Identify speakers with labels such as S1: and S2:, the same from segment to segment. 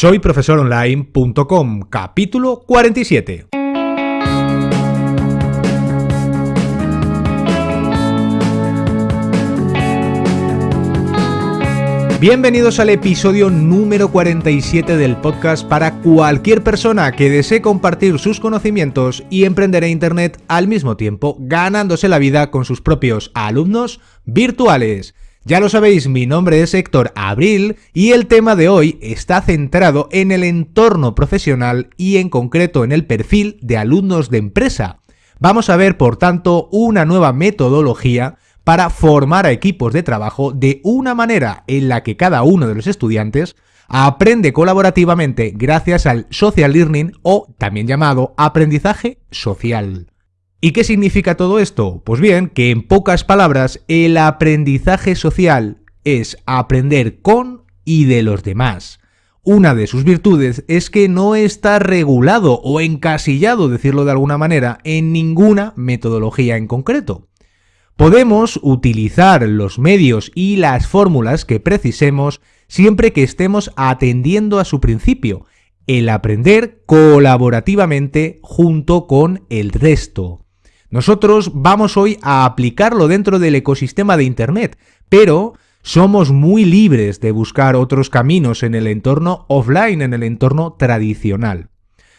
S1: Soy profesoronline.com, capítulo 47. Bienvenidos al episodio número 47 del podcast para cualquier persona que desee compartir sus conocimientos y emprender en Internet al mismo tiempo, ganándose la vida con sus propios alumnos virtuales. Ya lo sabéis, mi nombre es Héctor Abril y el tema de hoy está centrado en el entorno profesional y en concreto en el perfil de alumnos de empresa. Vamos a ver, por tanto, una nueva metodología para formar a equipos de trabajo de una manera en la que cada uno de los estudiantes aprende colaborativamente gracias al social learning o también llamado aprendizaje social. ¿Y qué significa todo esto? Pues bien, que en pocas palabras, el aprendizaje social es aprender con y de los demás. Una de sus virtudes es que no está regulado o encasillado, decirlo de alguna manera, en ninguna metodología en concreto. Podemos utilizar los medios y las fórmulas que precisemos siempre que estemos atendiendo a su principio, el aprender colaborativamente junto con el resto. Nosotros vamos hoy a aplicarlo dentro del ecosistema de Internet, pero somos muy libres de buscar otros caminos en el entorno offline, en el entorno tradicional.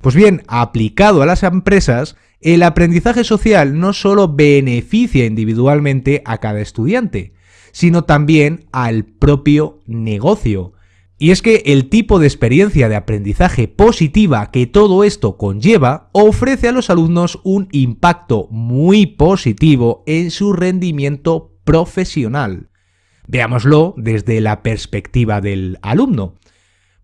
S1: Pues bien, aplicado a las empresas, el aprendizaje social no solo beneficia individualmente a cada estudiante, sino también al propio negocio. Y es que el tipo de experiencia de aprendizaje positiva que todo esto conlleva ofrece a los alumnos un impacto muy positivo en su rendimiento profesional. Veámoslo desde la perspectiva del alumno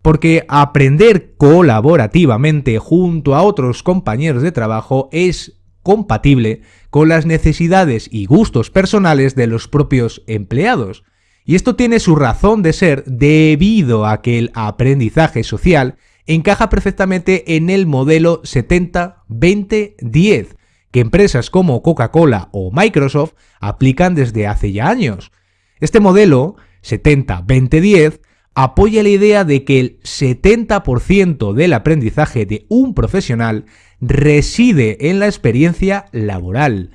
S1: porque aprender colaborativamente junto a otros compañeros de trabajo es compatible con las necesidades y gustos personales de los propios empleados. Y esto tiene su razón de ser debido a que el aprendizaje social encaja perfectamente en el modelo 70-20-10, que empresas como Coca-Cola o Microsoft aplican desde hace ya años. Este modelo 70-20-10 apoya la idea de que el 70% del aprendizaje de un profesional reside en la experiencia laboral,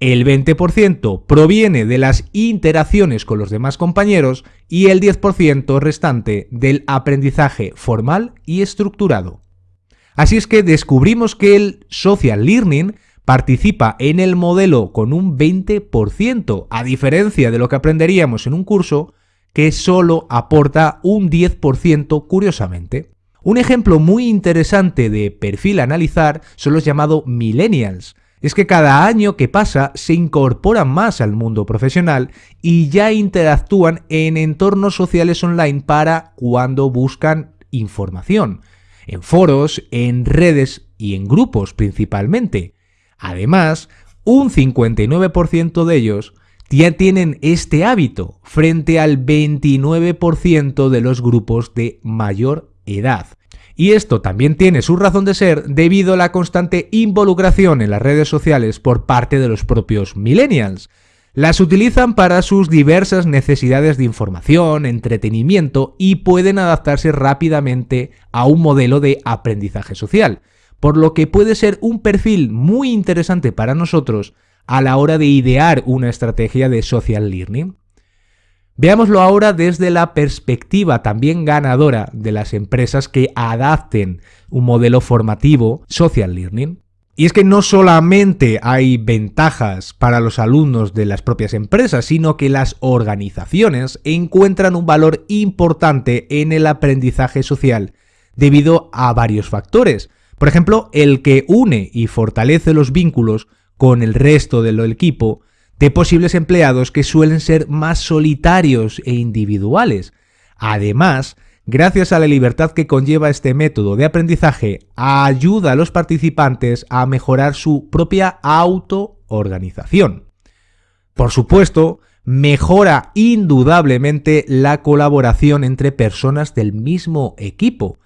S1: el 20% proviene de las interacciones con los demás compañeros y el 10% restante del aprendizaje formal y estructurado. Así es que descubrimos que el social learning participa en el modelo con un 20%, a diferencia de lo que aprenderíamos en un curso, que solo aporta un 10% curiosamente. Un ejemplo muy interesante de perfil a analizar son los llamados millennials. Es que cada año que pasa se incorporan más al mundo profesional y ya interactúan en entornos sociales online para cuando buscan información, en foros, en redes y en grupos principalmente. Además, un 59% de ellos ya tienen este hábito frente al 29% de los grupos de mayor edad. Y esto también tiene su razón de ser debido a la constante involucración en las redes sociales por parte de los propios millennials. Las utilizan para sus diversas necesidades de información, entretenimiento y pueden adaptarse rápidamente a un modelo de aprendizaje social, por lo que puede ser un perfil muy interesante para nosotros a la hora de idear una estrategia de social learning. Veámoslo ahora desde la perspectiva también ganadora de las empresas que adapten un modelo formativo social learning. Y es que no solamente hay ventajas para los alumnos de las propias empresas, sino que las organizaciones encuentran un valor importante en el aprendizaje social debido a varios factores. Por ejemplo, el que une y fortalece los vínculos con el resto del equipo de posibles empleados que suelen ser más solitarios e individuales. Además, gracias a la libertad que conlleva este método de aprendizaje, ayuda a los participantes a mejorar su propia autoorganización. Por supuesto, mejora indudablemente la colaboración entre personas del mismo equipo,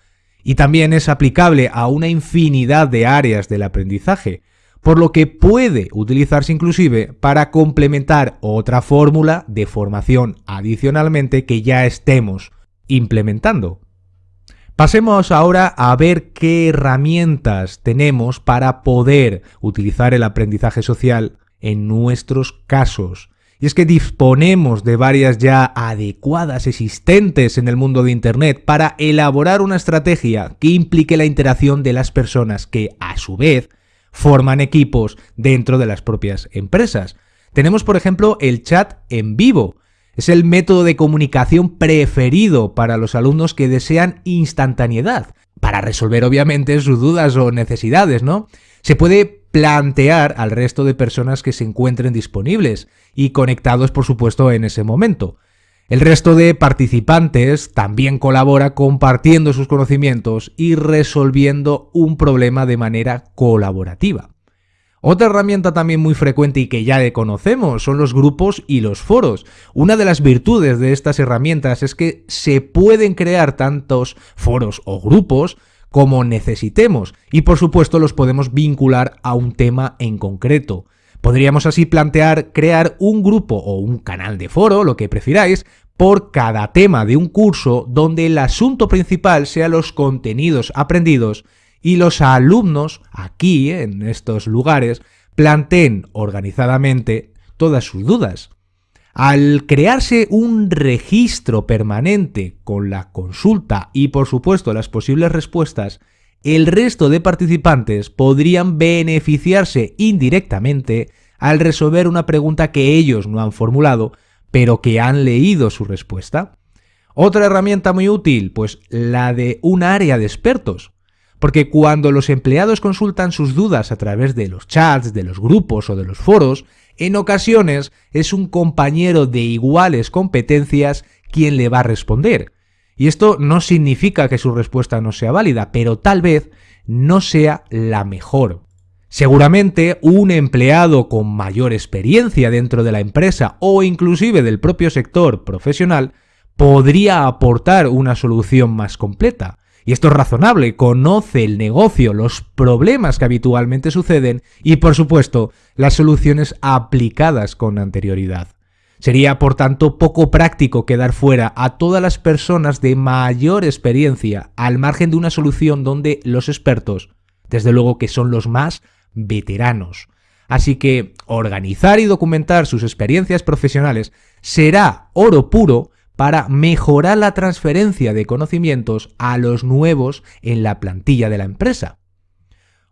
S1: y también es aplicable a una infinidad de áreas del aprendizaje, por lo que puede utilizarse inclusive para complementar otra fórmula de formación adicionalmente que ya estemos implementando. Pasemos ahora a ver qué herramientas tenemos para poder utilizar el aprendizaje social en nuestros casos. Y es que disponemos de varias ya adecuadas existentes en el mundo de Internet para elaborar una estrategia que implique la interacción de las personas que, a su vez, forman equipos dentro de las propias empresas. Tenemos, por ejemplo, el chat en vivo, es el método de comunicación preferido para los alumnos que desean instantaneidad, para resolver obviamente sus dudas o necesidades, ¿no? Se puede plantear al resto de personas que se encuentren disponibles y conectados, por supuesto, en ese momento. El resto de participantes también colabora compartiendo sus conocimientos y resolviendo un problema de manera colaborativa. Otra herramienta también muy frecuente y que ya conocemos son los grupos y los foros. Una de las virtudes de estas herramientas es que se pueden crear tantos foros o grupos como necesitemos y por supuesto los podemos vincular a un tema en concreto. Podríamos así plantear crear un grupo o un canal de foro, lo que prefiráis, por cada tema de un curso donde el asunto principal sea los contenidos aprendidos y los alumnos aquí, en estos lugares, planteen organizadamente todas sus dudas. Al crearse un registro permanente con la consulta y por supuesto las posibles respuestas, el resto de participantes podrían beneficiarse indirectamente al resolver una pregunta que ellos no han formulado, pero que han leído su respuesta. Otra herramienta muy útil, pues la de un área de expertos. Porque cuando los empleados consultan sus dudas a través de los chats, de los grupos o de los foros, en ocasiones es un compañero de iguales competencias quien le va a responder. Y esto no significa que su respuesta no sea válida, pero tal vez no sea la mejor. Seguramente un empleado con mayor experiencia dentro de la empresa o inclusive del propio sector profesional podría aportar una solución más completa. Y esto es razonable, conoce el negocio, los problemas que habitualmente suceden y, por supuesto, las soluciones aplicadas con anterioridad. Sería, por tanto, poco práctico quedar fuera a todas las personas de mayor experiencia al margen de una solución donde los expertos, desde luego que son los más veteranos. Así que organizar y documentar sus experiencias profesionales será oro puro para mejorar la transferencia de conocimientos a los nuevos en la plantilla de la empresa.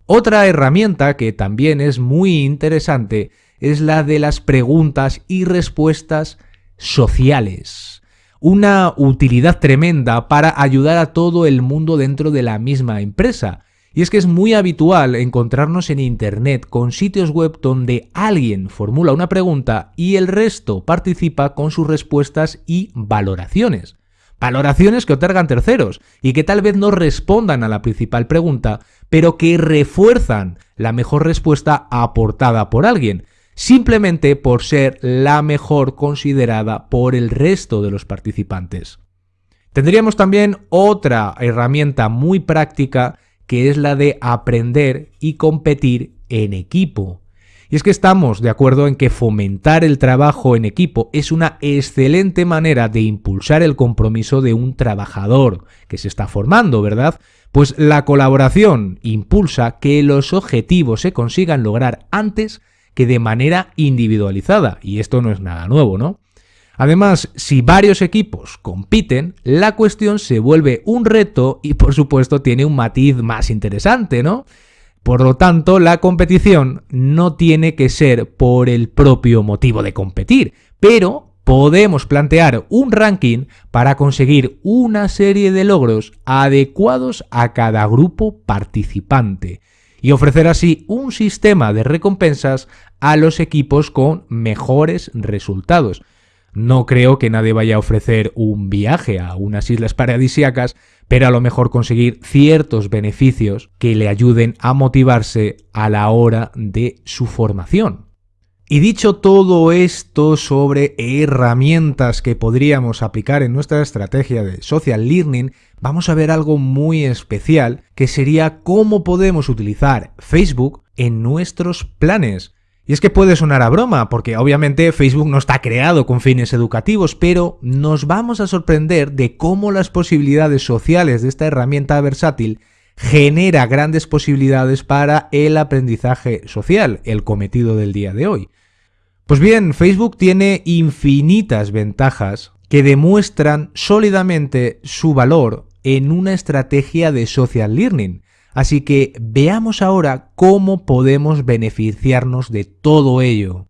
S1: Otra herramienta que también es muy interesante es la de las preguntas y respuestas sociales. Una utilidad tremenda para ayudar a todo el mundo dentro de la misma empresa y es que es muy habitual encontrarnos en Internet con sitios web donde alguien formula una pregunta y el resto participa con sus respuestas y valoraciones. Valoraciones que otorgan terceros y que tal vez no respondan a la principal pregunta, pero que refuerzan la mejor respuesta aportada por alguien, simplemente por ser la mejor considerada por el resto de los participantes. Tendríamos también otra herramienta muy práctica que es la de aprender y competir en equipo. Y es que estamos de acuerdo en que fomentar el trabajo en equipo es una excelente manera de impulsar el compromiso de un trabajador que se está formando, ¿verdad? Pues la colaboración impulsa que los objetivos se consigan lograr antes que de manera individualizada. Y esto no es nada nuevo, ¿no? Además, si varios equipos compiten, la cuestión se vuelve un reto y por supuesto tiene un matiz más interesante, ¿no? Por lo tanto, la competición no tiene que ser por el propio motivo de competir, pero podemos plantear un ranking para conseguir una serie de logros adecuados a cada grupo participante y ofrecer así un sistema de recompensas a los equipos con mejores resultados. No creo que nadie vaya a ofrecer un viaje a unas islas paradisíacas, pero a lo mejor conseguir ciertos beneficios que le ayuden a motivarse a la hora de su formación. Y dicho todo esto sobre herramientas que podríamos aplicar en nuestra estrategia de social learning, vamos a ver algo muy especial que sería cómo podemos utilizar Facebook en nuestros planes. Y es que puede sonar a broma, porque obviamente Facebook no está creado con fines educativos, pero nos vamos a sorprender de cómo las posibilidades sociales de esta herramienta versátil genera grandes posibilidades para el aprendizaje social, el cometido del día de hoy. Pues bien, Facebook tiene infinitas ventajas que demuestran sólidamente su valor en una estrategia de social learning, Así que veamos ahora cómo podemos beneficiarnos de todo ello.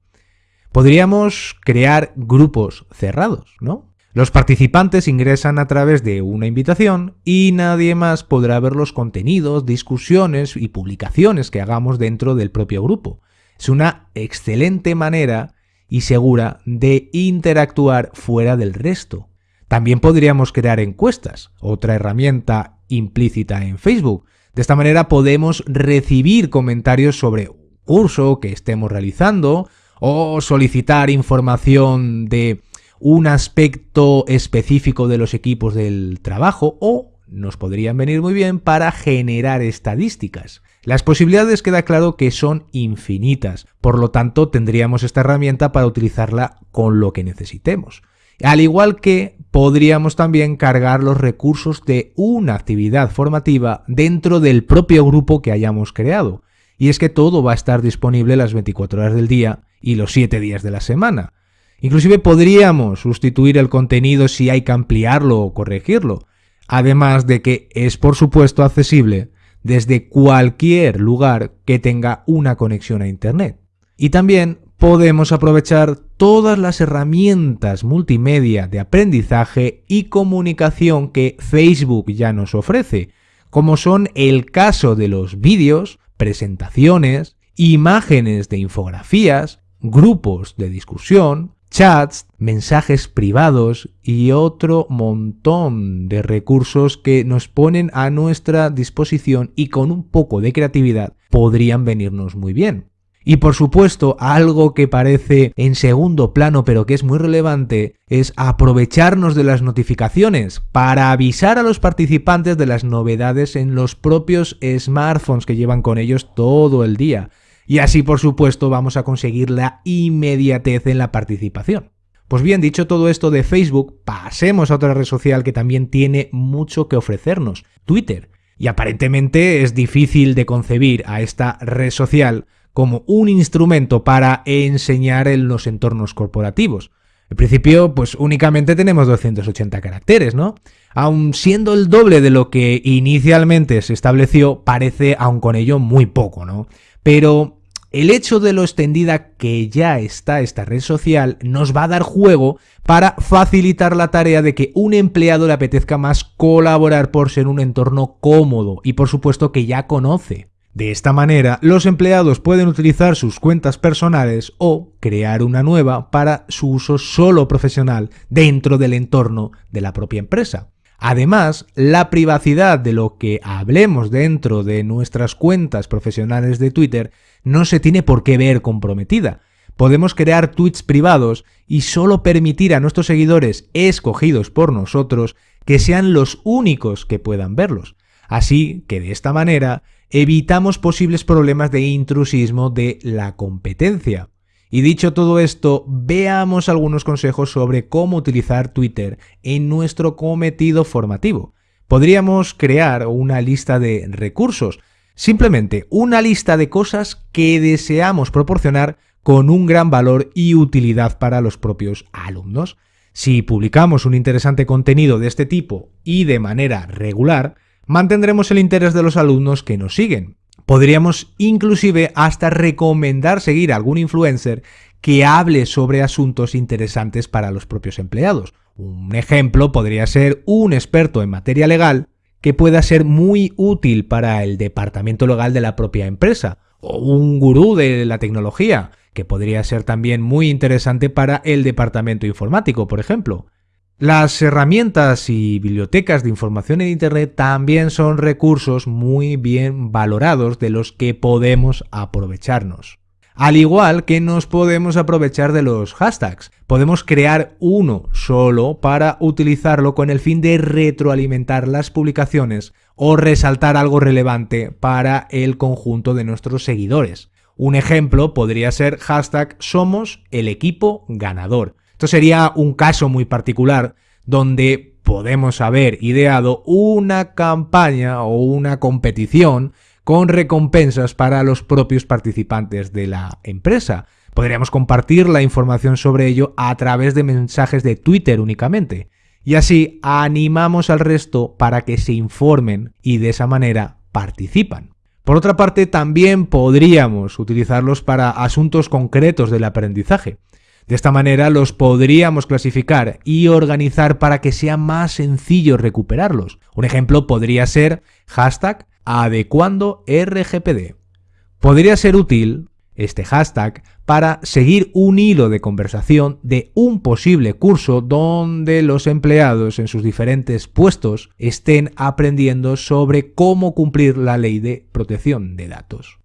S1: Podríamos crear grupos cerrados, ¿no? Los participantes ingresan a través de una invitación y nadie más podrá ver los contenidos, discusiones y publicaciones que hagamos dentro del propio grupo. Es una excelente manera y segura de interactuar fuera del resto. También podríamos crear encuestas, otra herramienta implícita en Facebook, de esta manera podemos recibir comentarios sobre un curso que estemos realizando o solicitar información de un aspecto específico de los equipos del trabajo o nos podrían venir muy bien para generar estadísticas. Las posibilidades queda claro que son infinitas, por lo tanto tendríamos esta herramienta para utilizarla con lo que necesitemos. Al igual que podríamos también cargar los recursos de una actividad formativa dentro del propio grupo que hayamos creado. Y es que todo va a estar disponible las 24 horas del día y los 7 días de la semana. Inclusive podríamos sustituir el contenido si hay que ampliarlo o corregirlo. Además de que es por supuesto accesible desde cualquier lugar que tenga una conexión a Internet. Y también podemos aprovechar todas las herramientas multimedia de aprendizaje y comunicación que Facebook ya nos ofrece, como son el caso de los vídeos, presentaciones, imágenes de infografías, grupos de discusión, chats, mensajes privados y otro montón de recursos que nos ponen a nuestra disposición y con un poco de creatividad podrían venirnos muy bien. Y por supuesto, algo que parece en segundo plano pero que es muy relevante es aprovecharnos de las notificaciones para avisar a los participantes de las novedades en los propios smartphones que llevan con ellos todo el día. Y así por supuesto vamos a conseguir la inmediatez en la participación. Pues bien, dicho todo esto de Facebook, pasemos a otra red social que también tiene mucho que ofrecernos, Twitter. Y aparentemente es difícil de concebir a esta red social como un instrumento para enseñar en los entornos corporativos. En principio, pues únicamente tenemos 280 caracteres, ¿no? Aun siendo el doble de lo que inicialmente se estableció, parece aun con ello muy poco, ¿no? Pero el hecho de lo extendida que ya está esta red social nos va a dar juego para facilitar la tarea de que un empleado le apetezca más colaborar por ser un entorno cómodo y por supuesto que ya conoce. De esta manera, los empleados pueden utilizar sus cuentas personales o crear una nueva para su uso solo profesional dentro del entorno de la propia empresa. Además, la privacidad de lo que hablemos dentro de nuestras cuentas profesionales de Twitter no se tiene por qué ver comprometida. Podemos crear tweets privados y solo permitir a nuestros seguidores escogidos por nosotros que sean los únicos que puedan verlos. Así que de esta manera evitamos posibles problemas de intrusismo de la competencia. Y dicho todo esto, veamos algunos consejos sobre cómo utilizar Twitter en nuestro cometido formativo. Podríamos crear una lista de recursos, simplemente una lista de cosas que deseamos proporcionar con un gran valor y utilidad para los propios alumnos. Si publicamos un interesante contenido de este tipo y de manera regular, mantendremos el interés de los alumnos que nos siguen. Podríamos inclusive hasta recomendar seguir a algún influencer que hable sobre asuntos interesantes para los propios empleados. Un ejemplo podría ser un experto en materia legal que pueda ser muy útil para el departamento legal de la propia empresa, o un gurú de la tecnología, que podría ser también muy interesante para el departamento informático, por ejemplo. Las herramientas y bibliotecas de información en Internet también son recursos muy bien valorados de los que podemos aprovecharnos. Al igual que nos podemos aprovechar de los hashtags, podemos crear uno solo para utilizarlo con el fin de retroalimentar las publicaciones o resaltar algo relevante para el conjunto de nuestros seguidores. Un ejemplo podría ser hashtag somos el equipo ganador. Esto sería un caso muy particular donde podemos haber ideado una campaña o una competición con recompensas para los propios participantes de la empresa. Podríamos compartir la información sobre ello a través de mensajes de Twitter únicamente. Y así animamos al resto para que se informen y de esa manera participan. Por otra parte, también podríamos utilizarlos para asuntos concretos del aprendizaje. De esta manera los podríamos clasificar y organizar para que sea más sencillo recuperarlos. Un ejemplo podría ser hashtag adecuando RGPD. Podría ser útil este hashtag para seguir un hilo de conversación de un posible curso donde los empleados en sus diferentes puestos estén aprendiendo sobre cómo cumplir la ley de protección de datos.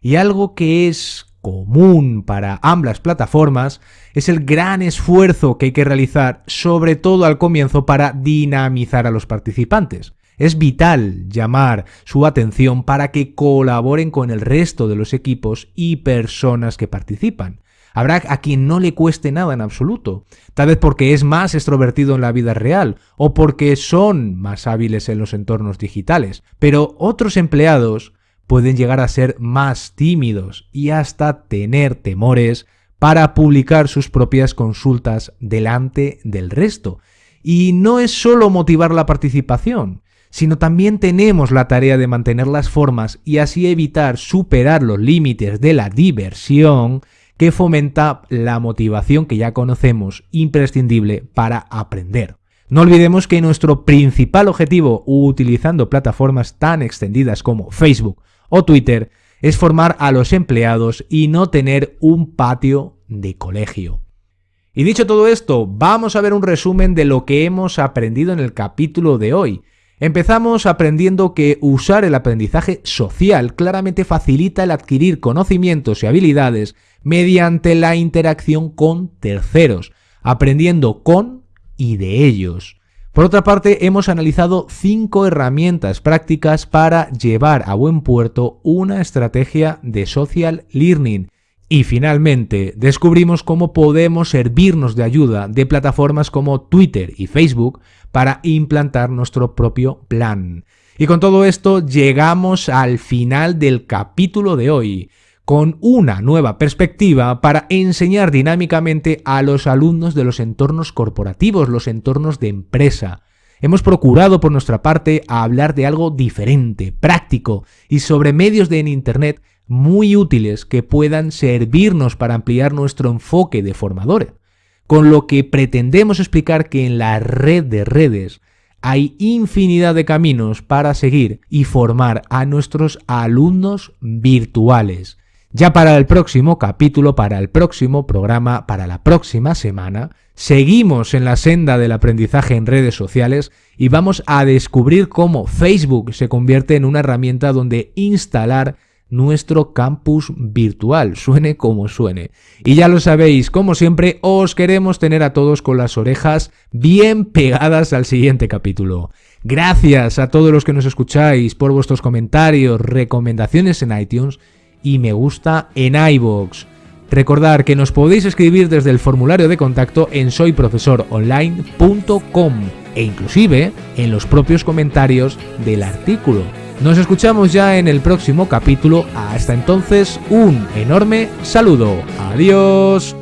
S1: Y algo que es común para ambas plataformas es el gran esfuerzo que hay que realizar, sobre todo al comienzo, para dinamizar a los participantes. Es vital llamar su atención para que colaboren con el resto de los equipos y personas que participan. Habrá a quien no le cueste nada en absoluto, tal vez porque es más extrovertido en la vida real o porque son más hábiles en los entornos digitales, pero otros empleados pueden llegar a ser más tímidos y hasta tener temores para publicar sus propias consultas delante del resto. Y no es solo motivar la participación, sino también tenemos la tarea de mantener las formas y así evitar superar los límites de la diversión que fomenta la motivación que ya conocemos, imprescindible para aprender. No olvidemos que nuestro principal objetivo utilizando plataformas tan extendidas como Facebook o Twitter es formar a los empleados y no tener un patio de colegio. Y dicho todo esto, vamos a ver un resumen de lo que hemos aprendido en el capítulo de hoy. Empezamos aprendiendo que usar el aprendizaje social claramente facilita el adquirir conocimientos y habilidades mediante la interacción con terceros, aprendiendo con y de ellos. Por otra parte, hemos analizado cinco herramientas prácticas para llevar a buen puerto una estrategia de social learning y finalmente, descubrimos cómo podemos servirnos de ayuda de plataformas como Twitter y Facebook para implantar nuestro propio plan. Y con todo esto llegamos al final del capítulo de hoy, con una nueva perspectiva para enseñar dinámicamente a los alumnos de los entornos corporativos, los entornos de empresa. Hemos procurado por nuestra parte hablar de algo diferente, práctico y sobre medios de en Internet muy útiles que puedan servirnos para ampliar nuestro enfoque de formadores, con lo que pretendemos explicar que en la red de redes hay infinidad de caminos para seguir y formar a nuestros alumnos virtuales. Ya para el próximo capítulo, para el próximo programa, para la próxima semana, seguimos en la senda del aprendizaje en redes sociales y vamos a descubrir cómo Facebook se convierte en una herramienta donde instalar nuestro campus virtual, suene como suene. Y ya lo sabéis, como siempre, os queremos tener a todos con las orejas bien pegadas al siguiente capítulo. Gracias a todos los que nos escucháis por vuestros comentarios, recomendaciones en iTunes y me gusta en iVoox. Recordar que nos podéis escribir desde el formulario de contacto en soyprofesoronline.com e inclusive en los propios comentarios del artículo. Nos escuchamos ya en el próximo capítulo. Hasta entonces, un enorme saludo. Adiós.